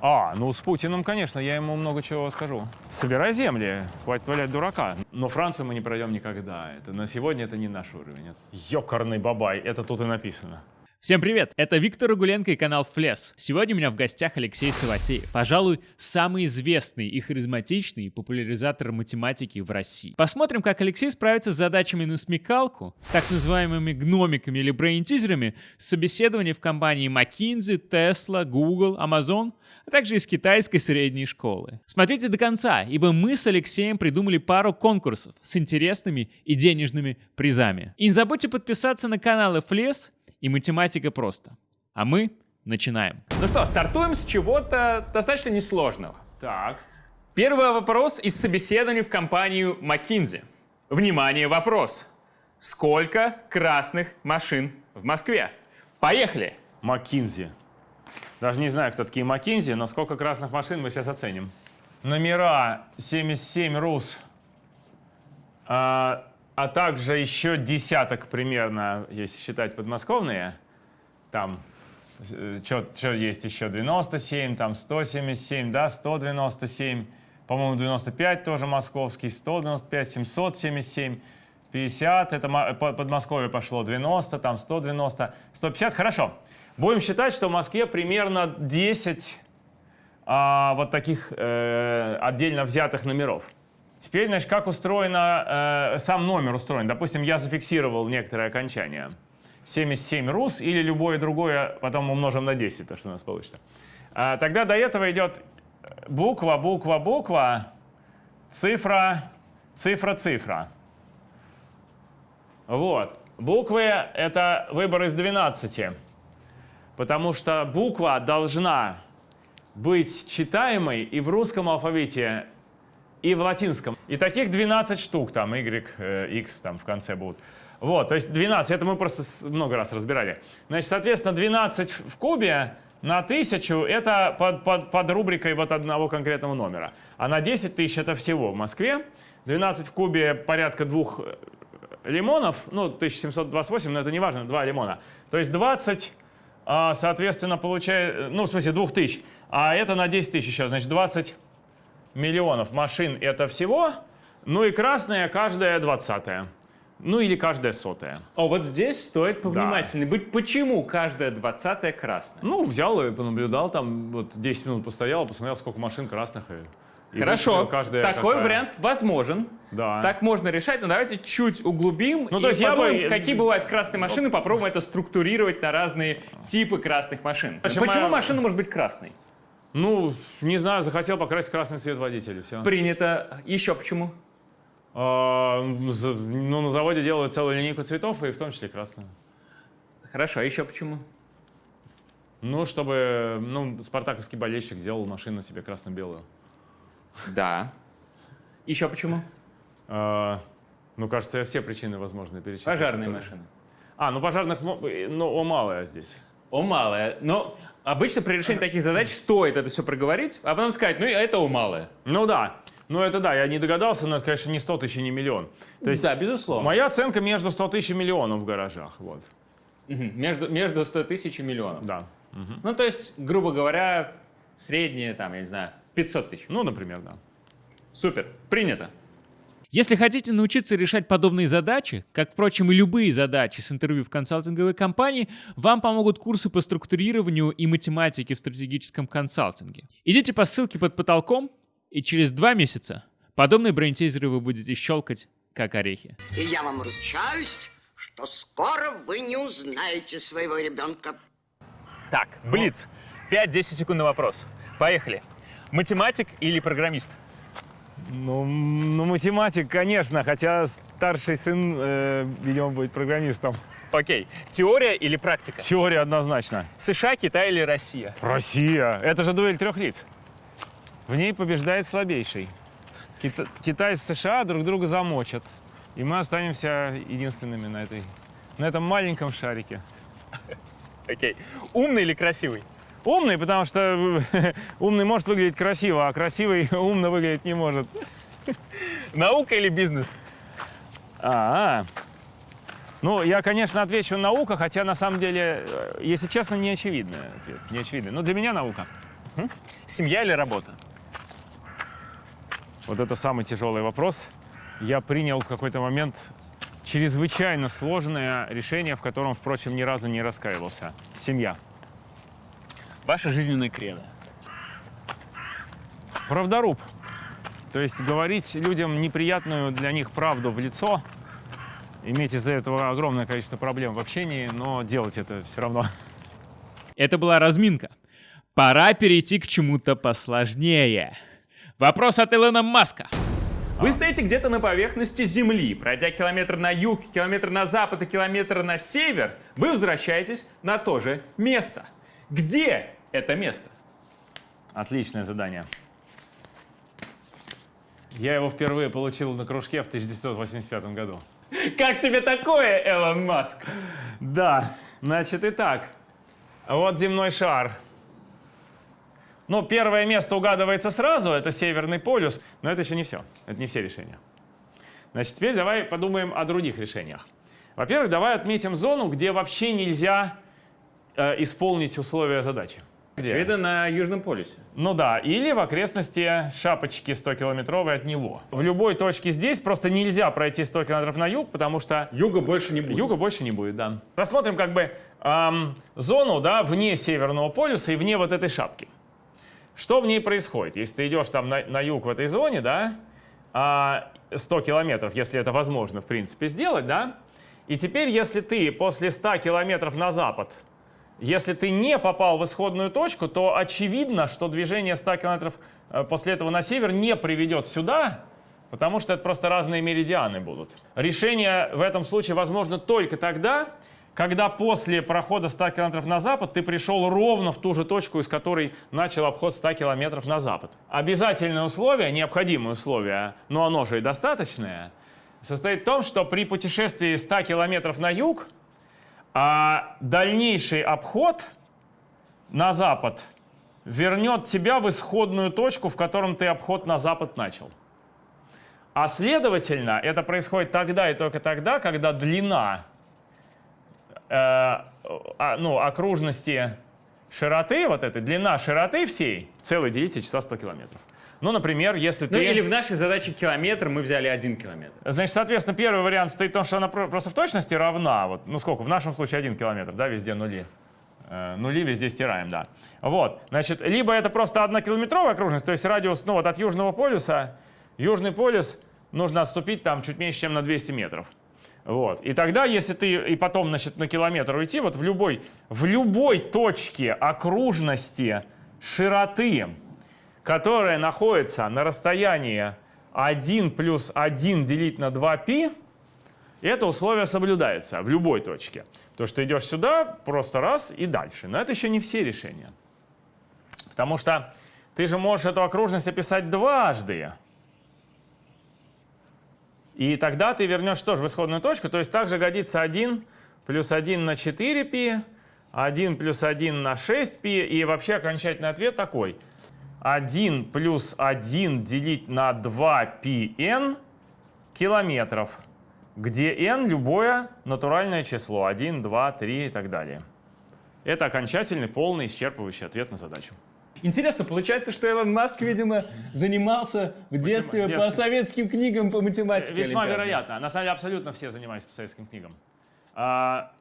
А, ну с Путиным, конечно, я ему много чего скажу. Собирай земли, хватит валять дурака. Но Францию мы не пройдем никогда. Это на сегодня это не наш уровень. Ёкарный бабай, это тут и написано. Всем привет! Это Виктор Рагуленко и канал Флес. Сегодня у меня в гостях Алексей Саватеев. Пожалуй, самый известный и харизматичный популяризатор математики в России. Посмотрим, как Алексей справится с задачами на смекалку, так называемыми гномиками или брейн-тизерами, собеседования в компании McKinsey, Tesla, Google, Amazon, а также из китайской средней школы. Смотрите до конца, ибо мы с Алексеем придумали пару конкурсов с интересными и денежными призами. И не забудьте подписаться на канал Флес и математика просто. А мы начинаем. Ну что, стартуем с чего-то достаточно несложного. Так. Первый вопрос из собеседования в компанию McKinsey. Внимание, вопрос. Сколько красных машин в Москве? Поехали! Маккинзи. Даже не знаю, кто такие Маккинзи, но сколько красных машин мы сейчас оценим. Номера 77 РУС, а, а также еще десяток примерно, если считать подмосковные. Там, что есть еще, 97, там 177, да, 197, по-моему, 95 тоже московский, 195, 777, 50, это мо- по- Подмосковье пошло, 90, там 190, 150, хорошо. Будем считать, что в Москве примерно 10 а, вот таких э, отдельно взятых номеров. Теперь, значит, как устроено, э, сам номер устроен. Допустим, я зафиксировал некоторое окончание. 77 РУС или любое другое, потом умножим на 10, то, что у нас получится. А, тогда до этого идет буква, буква, буква, цифра, цифра, цифра. Вот. Буквы — это выбор из 12. Потому что буква должна быть читаемой и в русском алфавите, и в латинском. И таких 12 штук, там, Y, э, X там в конце будут. Вот, то есть 12, это мы просто много раз разбирали. Значит, соответственно, 12 в кубе на 1000 это под, под, под рубрикой вот одного конкретного номера. А на 10 тысяч это всего в Москве. 12 в кубе порядка двух э, лимонов, ну, 1728, но это не важно, два лимона. То есть 20, а, соответственно, получает, ну, в смысле, 2000. А это на 10 тысяч сейчас, значит, 20 миллионов машин это всего. Ну и красная каждая двадцатая. Ну или каждая сотая. О, вот здесь стоит повнимательней быть. Почему каждая двадцатая красная? Ну, взял и понаблюдал, там вот 10 минут постоял, посмотрел, сколько машин красных. И Хорошо, каждая такой какая. вариант возможен. Да. Так можно решать, но давайте чуть углубим Ну, и то есть я подумаем, бы- какие бывают красные машины, попробуем это структурировать на разные типы красных машин. Почему Почему я- машина может быть красной? Ну, не знаю, захотел покрасить красный цвет водителя, все. Принято. Еще почему? ну, на заводе делают целую линейку цветов, и в том числе красную. Хорошо, а еще почему? Ну, чтобы, ну, спартаковский болельщик делал машину себе красно-белую. Да. Еще почему? А, ну, кажется, я все причины возможные перечислил. Пожарные которые- машины. А, ну пожарных, мо- ну, о, малое здесь. О, малое. Но обычно при решении таких задач стоит это все проговорить, а потом сказать, ну это о, малое. Ну да, ну это да, я не догадался, но это, конечно, не 100 тысяч и не миллион. То есть да, безусловно. моя оценка между 100 тысяч и миллионом в гаражах, вот. Между, между 100 тысяч и миллионом. да. Ну, то есть, грубо говоря, среднее, там, я не знаю, 500 тысяч. Ну, например, да. Супер, принято. Если хотите научиться решать подобные задачи, как, впрочем, и любые задачи с интервью в консалтинговой компании, вам помогут курсы по структурированию и математике в стратегическом консалтинге. Идите по ссылке под потолком, и через два месяца подобные брейнтейзеры вы будете щелкать, как орехи. И я вам ручаюсь, что скоро вы не узнаете своего ребенка. Так, Блиц. 5-10 секунд на вопрос. Поехали. Математик или программист? Ну, ну, математик, конечно, хотя старший сын, э, видимо, будет программистом. Окей. Теория или практика? Теория однозначно. США, Китай или Россия? Россия. Это же дуэль трех лиц. В ней побеждает слабейший. Кита- Китай с США друг друга замочат. И мы останемся единственными на, этой, на этом маленьком шарике. Окей. Умный или красивый? Умный, потому что умный может выглядеть красиво, а красивый умно выглядеть не может. Наука или бизнес? А, Ну, я, конечно, отвечу наука, хотя на самом деле, э, если честно, не очевидный ответ. Не очевидный. Но для меня наука. Семья или работа? Вот это самый тяжелый вопрос. Я принял в какой-то момент чрезвычайно сложное решение, в котором, впрочем, ни разу не раскаивался. Семья. Ваша жизненная кредо. Правдоруб. То есть говорить людям неприятную для них правду в лицо, иметь из-за этого огромное количество проблем в общении, но делать это все равно. Это была разминка. Пора перейти к чему-то посложнее. Вопрос от Илона Маска. Вы стоите где-то на поверхности Земли, пройдя километр на юг, километр на запад и километр на север, вы возвращаетесь на то же место. Где это место? Отличное задание. Я его впервые получил на кружке в 1985 году. Как тебе такое, Элон Маск? Да, значит, итак. Вот земной шар. Ну, первое место угадывается сразу, это Северный полюс, но это еще не все, это не все решения. Значит, теперь давай подумаем о других решениях. Во-первых, давай отметим зону, где вообще нельзя э, исполнить условия задачи. Где? Очевидно, на Южном полюсе. Ну да, или в окрестности шапочки 100-километровой от него. В любой точке здесь просто нельзя пройти 100 километров на юг, потому что Юга больше не будет. Юга больше не будет, да. Рассмотрим как бы эм, зону, да, вне Северного полюса и вне вот этой шапки. Что в ней происходит? Если ты идешь там на, на юг в этой зоне, да, а 100 километров, если это возможно, в принципе, сделать, да, и теперь, если ты после 100 километров на запад, если ты не попал в исходную точку, то очевидно, что движение 100 километров э, после этого на север не приведет сюда, потому что это просто разные меридианы будут. Решение в этом случае возможно только тогда, когда после прохода 100 километров на запад ты пришел ровно в ту же точку, из которой начал обход 100 километров на запад. Обязательное условие, необходимое условие, но оно же и достаточное, состоит в том, что при путешествии 100 километров на юг а дальнейший обход на запад вернет тебя в исходную точку, в котором ты обход на запад начал. А следовательно, это происходит тогда и только тогда, когда длина э, а, ну, окружности широты, вот этой, длина широты всей, целый делите часа 100 километров. Ну, например, если Ну ты... или в нашей задаче километр мы взяли один километр. Значит, соответственно, первый вариант стоит в том, что она про- просто в точности равна. Вот, ну сколько? В нашем случае один километр, да, везде нули. Э, нули везде стираем, да. Вот, значит, либо это просто однокилометровая окружность, то есть радиус, ну вот от Южного полюса, Южный полюс нужно отступить там чуть меньше, чем на 200 метров. Вот. И тогда, если ты и потом, значит, на километр уйти, вот в любой, в любой точке окружности широты, которая находится на расстоянии 1 плюс 1 делить на 2π, это условие соблюдается в любой точке. То, что идешь сюда, просто раз и дальше. Но это еще не все решения. Потому что ты же можешь эту окружность описать дважды. И тогда ты вернешь тоже в исходную точку. То есть также годится 1 плюс 1 на 4π, 1 плюс 1 на 6π. И вообще окончательный ответ такой. 1 плюс 1 делить на 2πn километров, где n любое натуральное число. 1, 2, 3 и так далее. Это окончательный, полный, исчерпывающий ответ на задачу. Интересно, получается, что Элон Маск, видимо, занимался в детстве по советским книгам по математике. Весьма олимпиадной. вероятно. На самом деле абсолютно все занимались по советским книгам. А,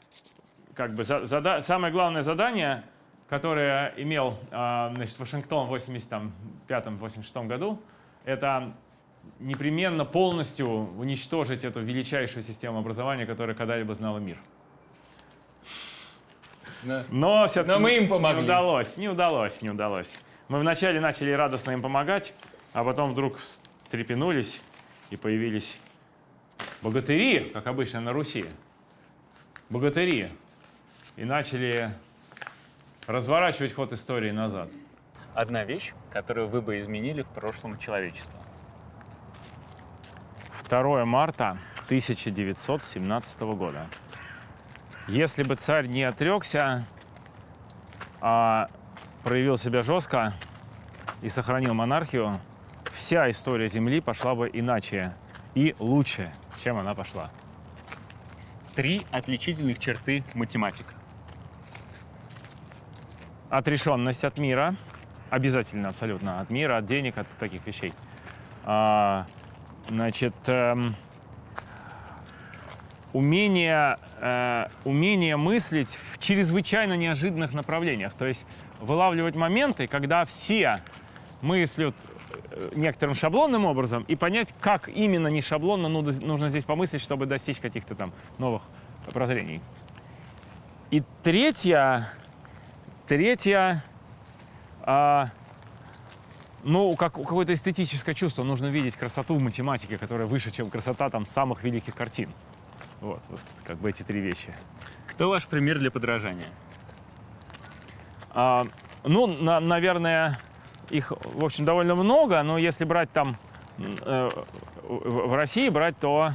как бы за- зада- самое главное задание, которое имел а, значит, Вашингтон в 85-86 году, это непременно полностью уничтожить эту величайшую систему образования, которая когда-либо знала мир. Да. Но все-таки Но мы им помогли. Не удалось, не удалось, не удалось. Мы вначале начали радостно им помогать, а потом вдруг встрепенулись и появились богатыри, как обычно на Руси. Богатыри. И начали разворачивать ход истории назад. Одна вещь, которую вы бы изменили в прошлом человечества. 2 марта 1917 года. Если бы царь не отрекся, а проявил себя жестко и сохранил монархию, вся история Земли пошла бы иначе и лучше, чем она пошла. Три отличительных черты математика. Отрешенность от мира, обязательно абсолютно от мира, от денег, от таких вещей. А, значит, эм, умение, э, умение мыслить в чрезвычайно неожиданных направлениях. То есть вылавливать моменты, когда все мыслят э, некоторым шаблонным образом и понять, как именно не шаблонно нужно, здесь помыслить, чтобы достичь каких-то там новых прозрений. И третья, третья, а, ну, как, какое-то эстетическое чувство. Нужно видеть красоту в математике, которая выше, чем красота там самых великих картин. Вот, вот как бы эти три вещи. Кто ваш пример для подражания? А, ну, на, наверное, их, в общем, довольно много, но если брать там э, в, в России брать, то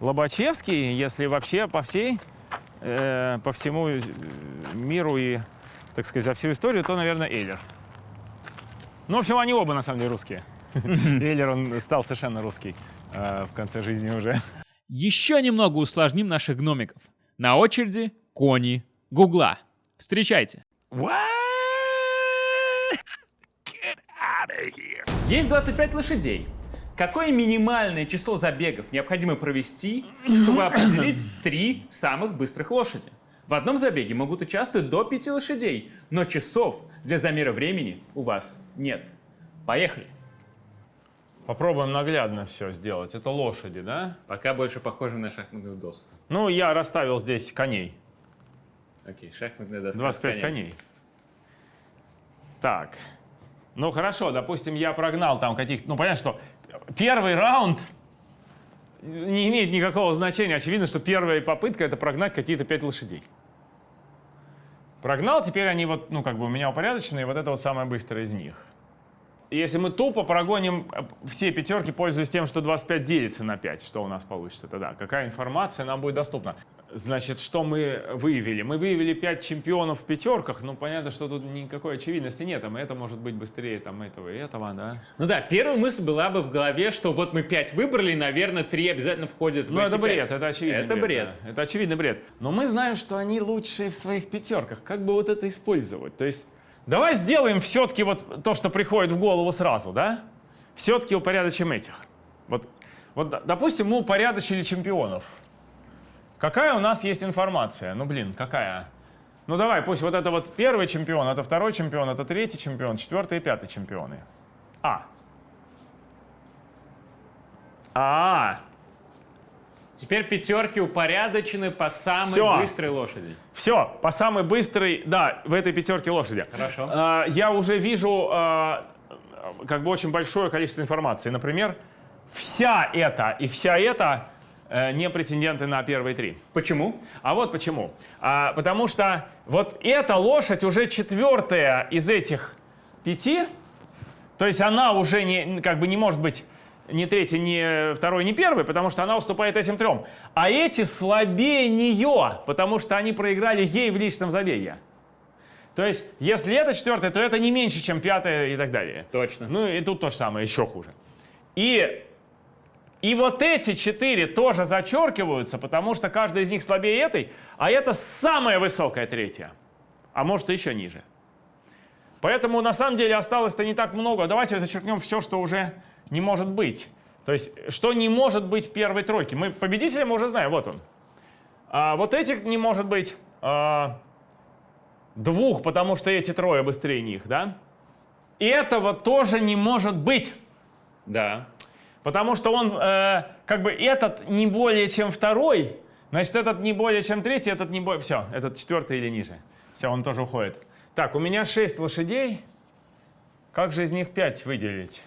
Лобачевский, если вообще по всей, э, по всему миру и, так сказать, за всю историю, то, наверное, Эйлер. Ну, в общем, они оба, на самом деле, русские. Эйлер, он стал совершенно русский э, в конце жизни уже. Еще немного усложним наших гномиков. На очереди кони Гугла. Встречайте. Есть 25 лошадей. Какое минимальное число забегов необходимо провести, чтобы определить три самых быстрых лошади? В одном забеге могут участвовать до пяти лошадей, но часов для замера времени у вас нет. Поехали. Попробуем наглядно все сделать. Это лошади, да? Пока больше похоже на шахматную доску. Ну, я расставил здесь коней. Окей, шахматная доска. 25 с коней. Так. Ну, хорошо, допустим, я прогнал там каких-то... Ну, понятно, что первый раунд не имеет никакого значения. Очевидно, что первая попытка — это прогнать какие-то пять лошадей. Прогнал, теперь они вот, ну, как бы у меня упорядоченные, вот это вот самое быстрое из них. Если мы тупо прогоним э, все пятерки, пользуясь тем, что 25 делится на 5, что у нас получится тогда? Какая информация нам будет доступна? Значит, что мы выявили? Мы выявили 5 чемпионов в пятерках, ну, понятно, что тут никакой очевидности нет, там это может быть быстрее там этого и этого, да? Ну да, первая мысль была бы в голове, что вот мы 5 выбрали, и, наверное, 3 обязательно входят в Ну, это бред, 5. это очевидный Это бред. да. Это очевидный бред. Но мы знаем, что они лучшие в своих пятерках. Как бы вот это использовать? То есть давай сделаем все-таки вот то, что приходит в голову сразу, да? Все-таки упорядочим этих. Вот, вот, допустим, мы упорядочили чемпионов. Какая у нас есть информация? Ну, блин, какая? Ну, давай, пусть вот это вот первый чемпион, это второй чемпион, это третий чемпион, четвертый и пятый чемпионы. А. А. Теперь пятерки упорядочены по самой Всё. быстрой лошади. Все, по самой быстрой, да, в этой пятерке лошади. Хорошо. А, я уже вижу а, как бы очень большое количество информации. Например, вся эта и вся эта не претенденты на первые три. Почему? А вот почему. А, потому что вот эта лошадь уже четвертая из этих пяти, то есть она уже не, как бы не может быть ни третий, ни второй, ни первый, потому что она уступает этим трем. А эти слабее нее, потому что они проиграли ей в личном забеге. То есть, если это четвертое, то это не меньше, чем пятое и так далее. Точно. Ну и тут то же самое, еще хуже. И, и вот эти четыре тоже зачеркиваются, потому что каждая из них слабее этой, а это самая высокая третья. А может и еще ниже. Поэтому на самом деле осталось-то не так много. Давайте зачеркнем все, что уже не может быть. То есть, что не может быть в первой тройке. Мы победителя мы уже знаем, вот он. А вот этих не может быть а, двух, потому что эти трое быстрее них, да? И этого тоже не может быть. Да. Потому что он, э, как бы, этот не более чем второй, значит, этот не более чем третий, этот не более... Все, этот четвертый или ниже. Все, он тоже уходит. Так, у меня 6 лошадей. Как же из них 5 выделить?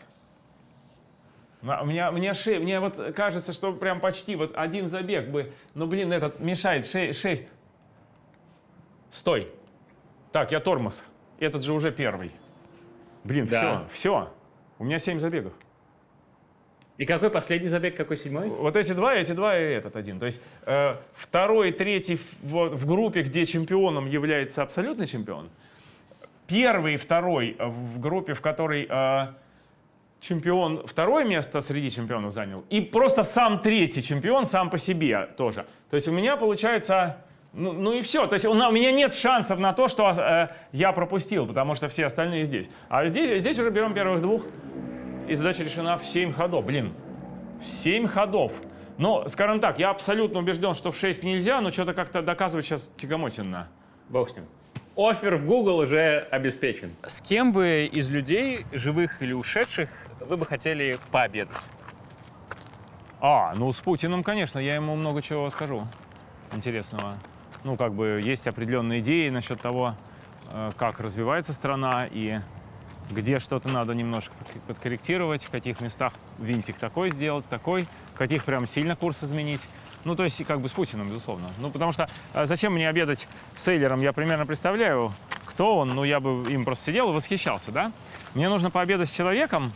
У меня, мне, ше- мне вот кажется, что прям почти вот один забег бы, ну блин, этот мешает, 6. Стой. Так, я тормоз. Этот же уже первый. Блин, Да. все, все. У меня 7 забегов. И какой последний забег, какой седьмой? Вот эти два, эти два и этот один. То есть э, второй, третий в, в группе, где чемпионом является абсолютный чемпион. Первый второй в группе, в которой э, чемпион второе место среди чемпионов занял. И просто сам третий чемпион сам по себе тоже. То есть у меня получается Ну, ну и все. То есть у, у меня нет шансов на то, что э, я пропустил, потому что все остальные здесь. А здесь, здесь уже берем первых двух, и задача решена в 7 ходов. Блин, в 7 ходов. Но, скажем так, я абсолютно убежден, что в 6 нельзя, но что-то как-то доказывать сейчас тягомотинно. Бог с ним. Офер в Google уже обеспечен. С кем бы из людей, живых или ушедших, вы бы хотели пообедать? А, ну с Путиным, конечно, я ему много чего скажу интересного. Ну, как бы есть определенные идеи насчет того, э, как развивается страна и где что-то надо немножко под- подкорректировать, в каких местах винтик такой сделать, такой, в каких прям сильно курс изменить. Ну, то есть, как бы с Путиным, безусловно. Ну, потому что э, зачем мне обедать с Эйлером, я примерно представляю, кто он, ну, я бы им просто сидел и восхищался, да? Мне нужно пообедать с человеком,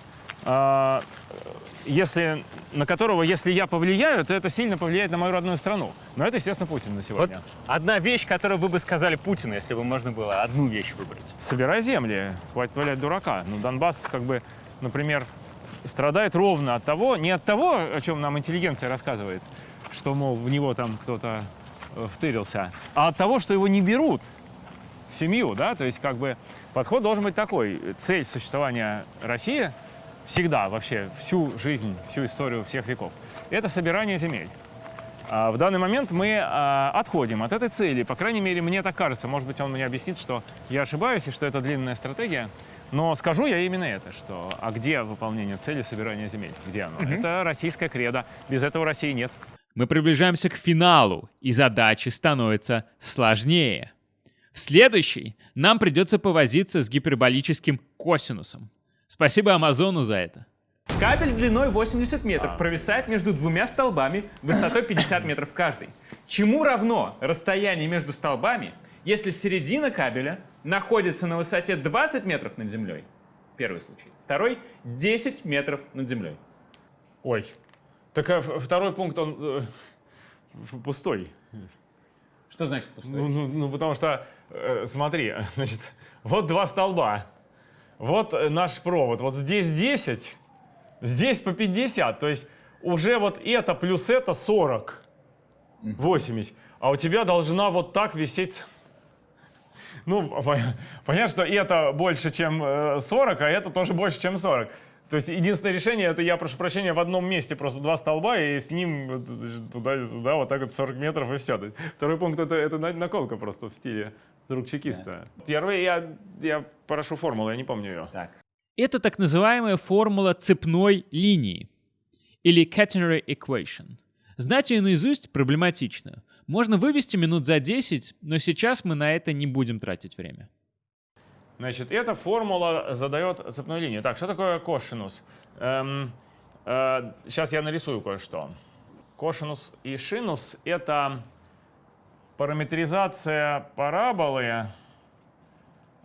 если, на которого, если я повлияю, то это сильно повлияет на мою родную страну. Но это, естественно, Путин на Вот сегодня. одна вещь, которую вы бы сказали Путину, если бы можно было одну вещь выбрать. Собирай земли, хватит валять дурака. Ну, Донбасс, как бы, например, страдает ровно от того, не от того, о чем нам интеллигенция рассказывает, что, мол, в него там кто-то э, втырился, а от того, что его не берут в семью, да, то есть, как бы, подход должен быть такой. Цель существования России всегда, вообще, всю жизнь, всю историю всех веков, это собирание земель. А В данный момент мы а, отходим от этой цели. По крайней мере, мне так кажется. Может быть, он мне объяснит, что я ошибаюсь и что это длинная стратегия. Но скажу я именно это, что а где выполнение цели собирания земель? Где оно? Это российская кредо. Без этого России нет. Мы приближаемся к финалу, и задачи становятся сложнее. В следующий нам придется повозиться с гиперболическим косинусом. Спасибо Амазону за это. Кабель длиной 80 метров провисает между двумя столбами высотой 50 метров каждый. Чему равно расстояние между столбами, если середина кабеля находится на высоте 20 метров над землей? Первый случай. Второй — 10 метров над землей. Ой. Так а второй пункт, он э, пустой. Что значит пустой? Ну, ну, ну, потому что, э, смотри, значит, вот два столба. Вот э, наш провод. Вот здесь 10, здесь по 50. То есть уже вот это плюс это 40. 80. А у тебя должна вот так висеть... Ну, пон- понятно, что это больше, чем э, 40, а это тоже больше, чем 40. То есть единственное решение, это я прошу прощения, в одном месте просто два столба, и с ним туда-сюда вот так вот 40 метров, и все. То есть второй пункт это, это на- наколка просто в стиле друг чекиста. Первый я, я прошу формулу, я не помню ее. Так. Это так называемая формула цепной линии или catenary equation. Знать ее наизусть проблематично. Можно вывести минут за 10, но сейчас мы на это не будем тратить время. Значит, эта формула задает цепную линию. Так, что такое кошинус? Эм, э, сейчас я нарисую кое-что. Кошинус и шинус — это параметризация параболы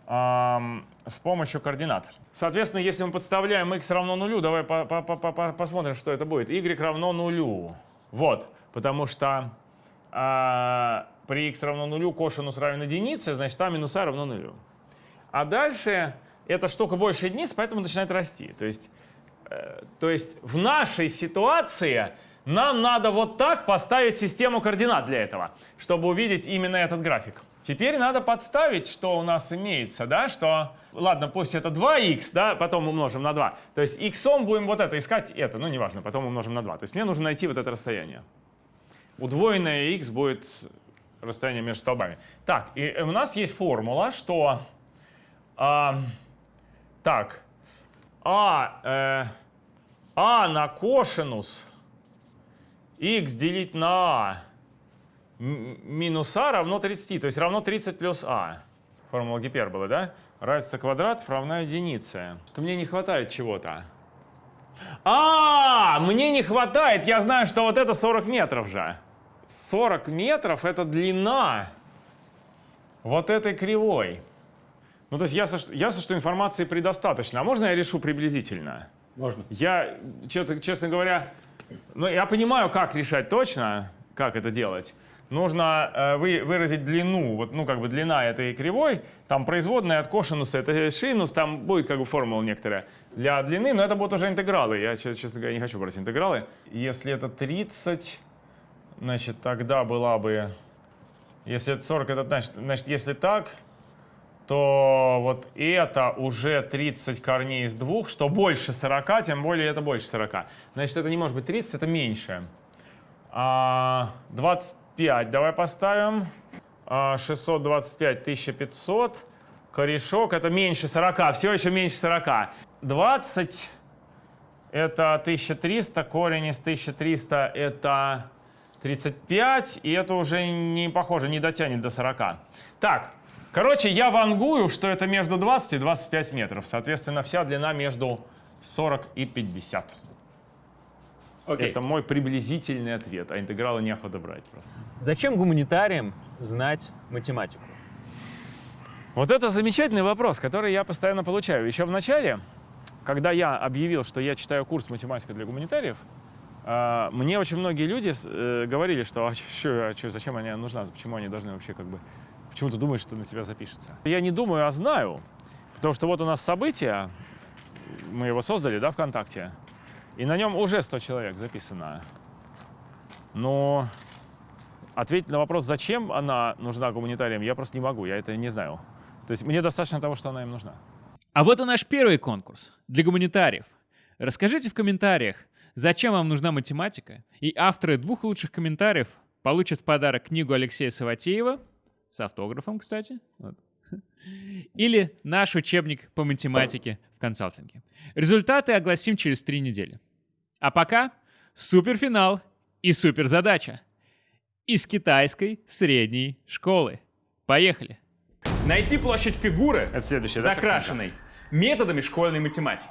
ам, с помощью координат. Соответственно, если мы подставляем x равно нулю, давай по- по- по- по- по- посмотрим, что это будет. y равно нулю. Вот, потому что а, при x равно нулю кошинус равен единице, значит, а минус а равно нулю. А дальше эта штука больше единиц, поэтому начинает расти. То есть, э, то есть в нашей ситуации нам надо вот так поставить систему координат для этого, чтобы увидеть именно этот график. Теперь надо подставить, что у нас имеется, да, что, ладно, пусть это 2х, да, потом умножим на 2. То есть x будем вот это искать, это, ну неважно, потом умножим на 2. То есть мне нужно найти вот это расстояние. Удвоенное x будет расстояние между столбами. Так, и у нас есть формула, что а, так, а, э, а на кошинус x делить на а минус а равно 30, то есть равно 30 плюс а. Формула гиперболы, да? Разница квадратов равна единице. Что мне не хватает чего-то. А, мне не хватает, я знаю, что вот это 40 метров же. 40 метров это длина вот этой кривой. Ну, то есть ясно, что, ясно, что информации предостаточно. А можно я решу приблизительно? Можно. Я, честно говоря, ну, я понимаю, как решать точно, как это делать. Нужно э, вы, выразить длину, вот, ну, как бы длина этой кривой, там производная от кошинуса, это шинус, там будет как бы формула некоторая для длины, но это будут уже интегралы. Я, честно говоря, не хочу брать интегралы. Если это 30, значит, тогда была бы Если это 40, это значит, значит, если так, то вот это уже 30 корней из двух, что больше 40, тем более это больше 40. Значит, это не может быть 30, это меньше. А, 25 давай поставим. А, 625, 1500. Корешок это меньше 40, все еще меньше 40. 20 это 1300, корень из 1300 это 35, и это уже не похоже, не дотянет до 40. Так, короче, я вангую, что это между 20 и 25 метров. Соответственно, вся длина между 40 и 50. Окей. Это мой приблизительный ответ, а интегралы неохота брать просто. Зачем гуманитариям знать математику? Вот это замечательный вопрос, который я постоянно получаю. Еще в начале, когда я объявил, что я читаю курс математика для гуманитариев, а, мне очень многие люди э, говорили, что а чё, а чё, зачем они нужна, почему они должны вообще как бы, почему ты думаешь, что на тебя запишется? Я не думаю, а знаю, потому что вот у нас событие, мы его создали, да, ВКонтакте, и на нем уже 100 человек записано. Но ответить на вопрос, зачем она нужна гуманитариям, я просто не могу, я это не знаю. То есть мне достаточно того, что она им нужна. А вот и наш первый конкурс для гуманитариев. Расскажите в комментариях, зачем вам нужна математика, и авторы двух лучших комментариев получат в подарок книгу Алексея Саватеева, с автографом, кстати, вот. или наш учебник по математике в консалтинге. Результаты огласим через три недели. А пока суперфинал и суперзадача из китайской средней школы. Поехали! Найти площадь фигуры, Это следующее, да, закрашенной, методами школьной математики.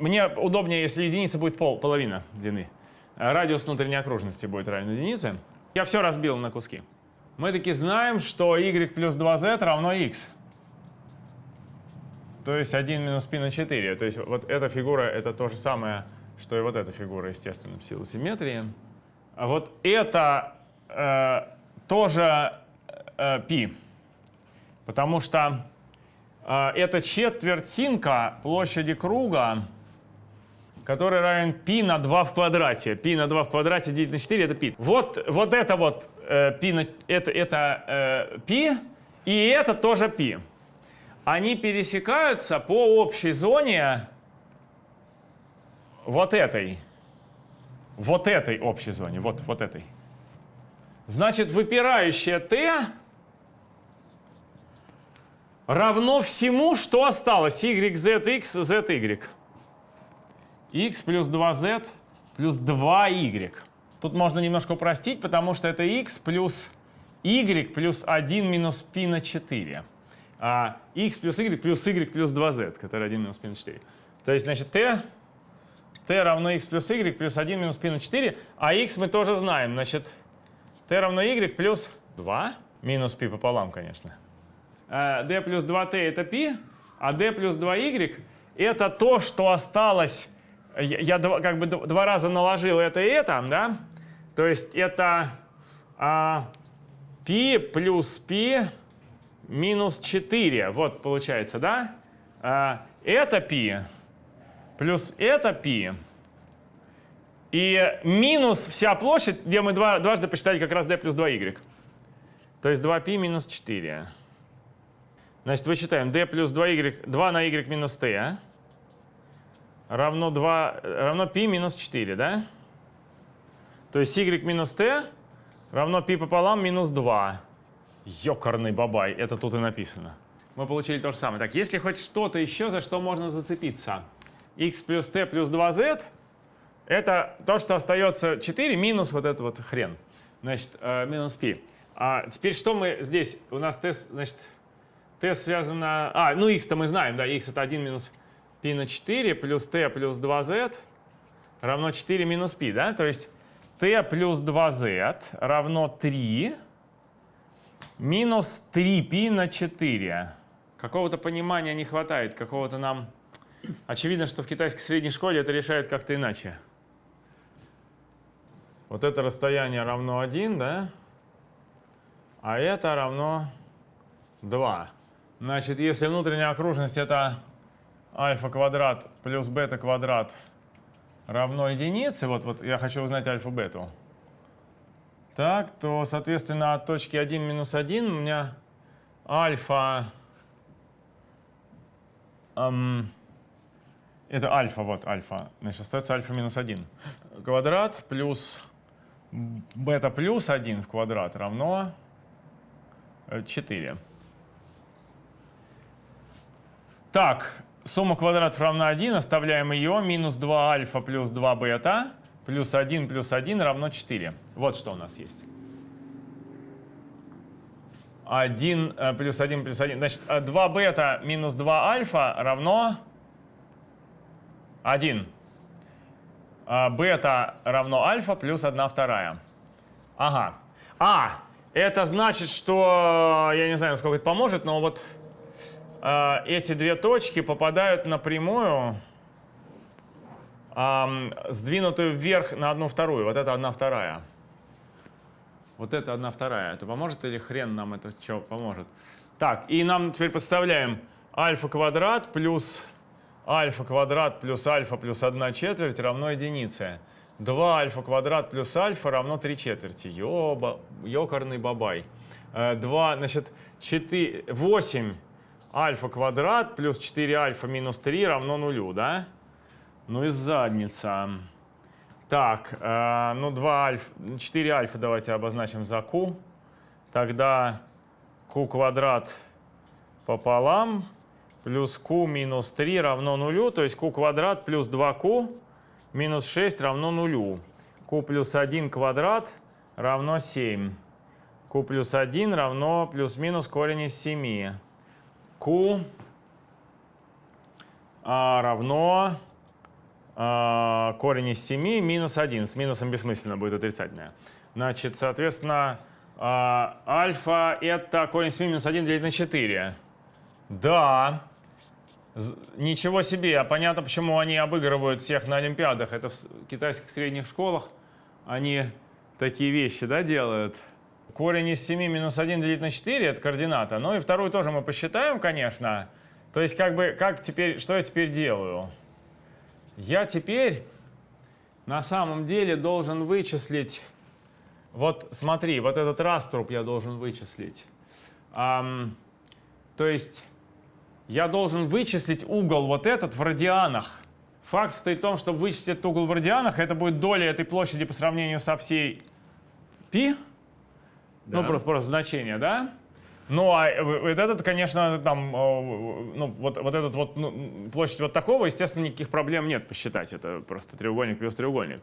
Мне удобнее, если единица будет пол, половина длины. Радиус внутренней окружности будет равен единице. Я все разбил на куски. Мы таки знаем, что y плюс 2z равно x. То есть 1 минус π на 4. То есть вот эта фигура — это то же самое, что и вот эта фигура, естественно, в силу симметрии. А вот это э, тоже э. Потому что э, это четвертинка площади круга, который равен π на 2 в квадрате. π на 2 в квадрате делить на 4 — это π. Вот, вот это вот э, π, на, это, это э, π, и это тоже π. Они пересекаются по общей зоне вот этой. Вот этой общей зоне, вот, вот этой. Значит, выпирающее t равно всему, что осталось. y, z, x, z, y. x плюс 2z плюс 2y. Тут можно немножко упростить, потому что это x плюс y плюс 1 минус π на 4. А x плюс y плюс y плюс 2z, который 1 минус π на 4. То есть, значит, t, t равно x плюс y плюс 1 минус π на 4, а x мы тоже знаем. Значит, t равно y плюс 2 минус π пополам, конечно. Э, d плюс 2t это π, а d плюс 2y это то, что осталось. Я, я два- как бы д- два раза наложил это и это, да? То есть это а, π плюс π минус 4. Вот получается, да? А, это π плюс это π. И минус вся площадь, где мы два, дважды посчитали как раз d плюс 2y. То есть 2π минус 4. Значит, вычитаем d плюс 2y, 2 на y минус t а? равно, 2, равно π минус 4, да? То есть y минус t равно π пополам минус 2. Ёкарный бабай, это тут и написано. Мы получили то же самое. Так, если хоть что-то еще, за что можно зацепиться. x плюс t плюс 2z это то, что остается 4 минус вот этот вот хрен. Значит, э, минус π. А теперь что мы здесь? У нас t, значит, t связано... А, ну x-то мы знаем, да, x это 1 минус π на 4 плюс t плюс 2z равно 4 минус π, да? То есть t плюс 2z равно 3 минус 3π на 4. Какого-то понимания не хватает, какого-то нам... Очевидно, что в китайской средней школе это решают как-то иначе. Вот это расстояние равно 1, да? А это равно 2. Значит, если внутренняя окружность это альфа квадрат плюс бета квадрат равно единице, вот, вот я хочу узнать альфа-бету, Так, то, соответственно, от точки 1 минус 1 у меня альфа... эм, это альфа, вот альфа. Значит, остается альфа минус 1. Квадрат плюс бета плюс 1 в квадрат равно 4. Так, сумма квадратов равна 1, оставляем ее. Минус 2 альфа плюс 2 бета плюс 1 плюс 1 равно 4. Вот что у нас есть. 1 э, плюс 1 плюс 1. Значит, 2 э, бета минус 2 альфа равно 1. А, бета равно альфа плюс 1 вторая. Ага. А, это значит, что, я не знаю, насколько это поможет, но вот э, эти две точки попадают напрямую, сдвинутую вверх на одну вторую. Вот это одна вторая. Вот это одна вторая. Это поможет или хрен нам это что поможет? Так, и нам теперь подставляем альфа квадрат плюс альфа квадрат плюс альфа плюс 1 четверть равно единице. 2 альфа квадрат плюс альфа равно 3 четверти. Ёба, ёкарный бабай. 2, э, значит, 4, 8 альфа квадрат плюс 4 альфа минус 3 равно нулю, да? Ну и задница. Так, э, ну 2 альфа, 4 альфа давайте обозначим за q. Тогда q квадрат пополам плюс q минус 3 равно нулю, то есть q квадрат плюс 2q минус 6 равно нулю. q плюс 1 квадрат равно 7. q плюс 1 равно плюс-минус корень из 7. Q а, равно а, корень из 7 минус 1. С минусом бессмысленно будет отрицательное. Значит, соответственно, а, альфа это корень из 7 минус 1 делить на 4. Да, Ничего себе, а понятно, почему они обыгрывают всех на Олимпиадах. Это в китайских средних школах они такие вещи да, делают. Корень из 7 минус 1 делить на 4 — это координата. Ну и вторую тоже мы посчитаем, конечно. То есть как бы, как теперь, что я теперь делаю? Я теперь на самом деле должен вычислить, вот смотри, вот этот раструб я должен вычислить. Um, то есть я должен вычислить угол вот этот в радианах. Факт состоит в том, чтобы вычислить этот угол в радианах, это будет доля этой площади по сравнению со всей π. Ну, просто, просто значение, да? Ну, а вот этот, конечно, там, ну, вот, вот этот вот, ну, площадь вот такого, естественно, никаких проблем нет посчитать. Это просто треугольник плюс треугольник.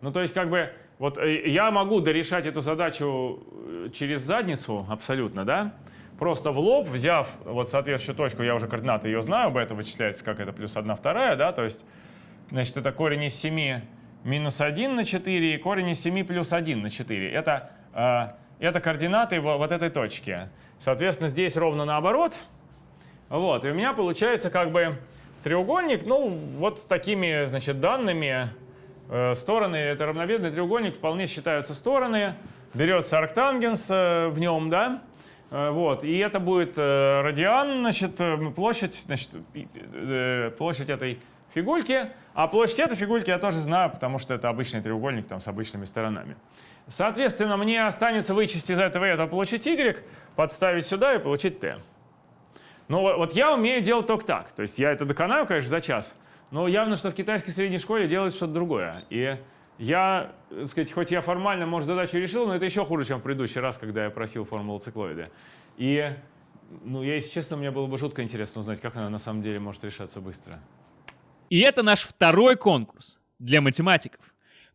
Ну, то есть, как бы, вот э, я могу дорешать эту задачу э, через задницу абсолютно, да? просто в лоб, взяв вот соответствующую точку, я уже координаты ее знаю, бета вычисляется как это плюс 1 вторая, да, то есть, значит, это корень из 7 минус 1 на 4 и корень из 7 плюс 1 на 4. Это, э, это координаты вот этой точки. Соответственно, здесь ровно наоборот. Вот, и у меня получается как бы треугольник, ну, вот с такими, значит, данными. Э, стороны, это равнобедный треугольник, вполне считаются стороны. Берется арктангенс э, в нем, да, Э, вот, и это будет радиан, значит, площадь, значит, площадь этой фигульки, а площадь этой фигульки я тоже знаю, потому что это обычный треугольник там с обычными сторонами. Соответственно, мне останется вычесть из этого этого получить y, подставить сюда и получить t. Ну вот я умею делать только так. То есть я это доконаю, конечно, за час, но явно, что в китайской средней школе делают что-то другое. И я, так сказать, хоть я формально, может, задачу решил, но это еще хуже, чем в предыдущий раз, когда я просил формулу циклоида. И, ну, я, если честно, мне было бы жутко интересно узнать, как она на самом деле может решаться быстро. И это наш второй конкурс для математиков.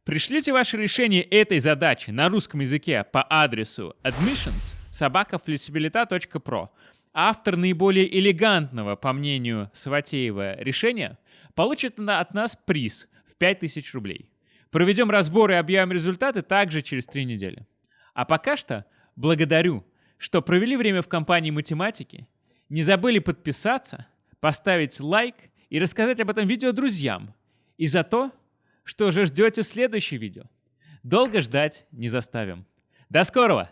Пришлите ваше решение этой задачи на русском языке по адресу admissions. Автор наиболее элегантного, по мнению Саватеева, решения получит от нас приз в 5000 рублей. Проведем разбор и объявим результаты также через три недели. А пока что благодарю, что провели время в компании математики, не забыли подписаться, поставить лайк и рассказать об этом видео друзьям. И за то, что уже ждете следующее видео. Долго ждать не заставим. До скорого!